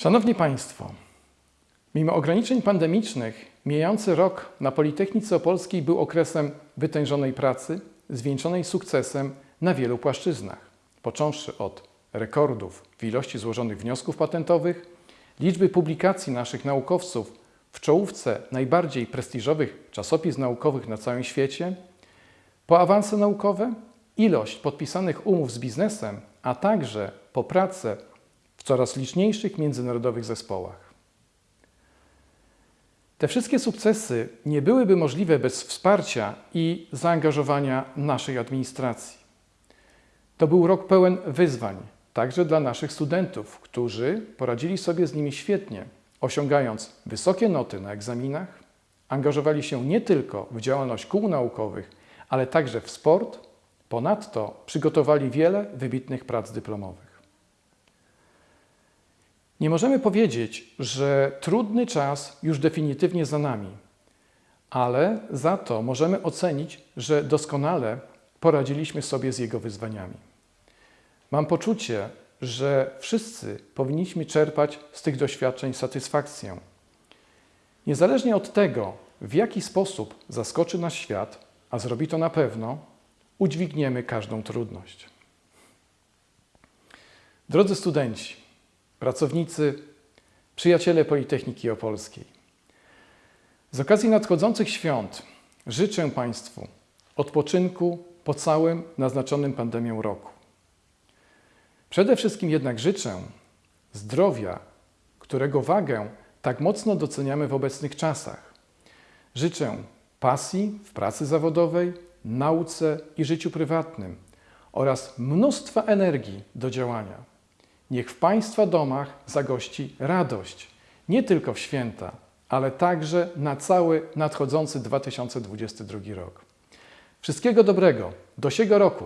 Szanowni Państwo, mimo ograniczeń pandemicznych, mijający rok na Politechnice Opolskiej był okresem wytężonej pracy, zwieńczonej sukcesem na wielu płaszczyznach, począwszy od rekordów w ilości złożonych wniosków patentowych, liczby publikacji naszych naukowców w czołówce najbardziej prestiżowych czasopism naukowych na całym świecie, po awanse naukowe, ilość podpisanych umów z biznesem, a także po pracę coraz liczniejszych międzynarodowych zespołach. Te wszystkie sukcesy nie byłyby możliwe bez wsparcia i zaangażowania naszej administracji. To był rok pełen wyzwań, także dla naszych studentów, którzy poradzili sobie z nimi świetnie, osiągając wysokie noty na egzaminach, angażowali się nie tylko w działalność kół naukowych, ale także w sport, ponadto przygotowali wiele wybitnych prac dyplomowych. Nie możemy powiedzieć, że trudny czas już definitywnie za nami, ale za to możemy ocenić, że doskonale poradziliśmy sobie z jego wyzwaniami. Mam poczucie, że wszyscy powinniśmy czerpać z tych doświadczeń satysfakcję. Niezależnie od tego, w jaki sposób zaskoczy nas świat, a zrobi to na pewno, udźwigniemy każdą trudność. Drodzy studenci, pracownicy, przyjaciele Politechniki Opolskiej, z okazji nadchodzących świąt życzę Państwu odpoczynku po całym naznaczonym pandemią roku. Przede wszystkim jednak życzę zdrowia, którego wagę tak mocno doceniamy w obecnych czasach. Życzę pasji w pracy zawodowej, nauce i życiu prywatnym oraz mnóstwa energii do działania. Niech w Państwa domach zagości radość, nie tylko w święta, ale także na cały nadchodzący 2022 rok. Wszystkiego dobrego, do siego roku!